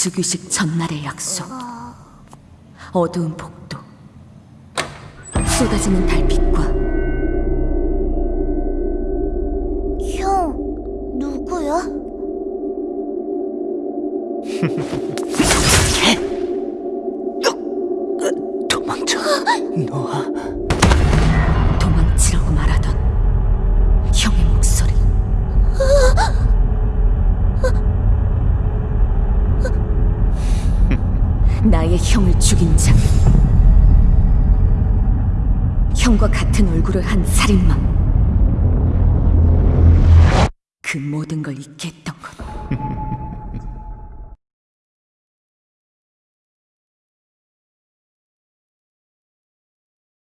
즉위식 전날의 약속. 어두운 복도. 쏟아지는 달빛과 형, 누구야? 도망쳐 노아 나의 형을 죽인 자. 형과 같은 얼굴을 한 살인마. 그 모든 걸 잊게 했던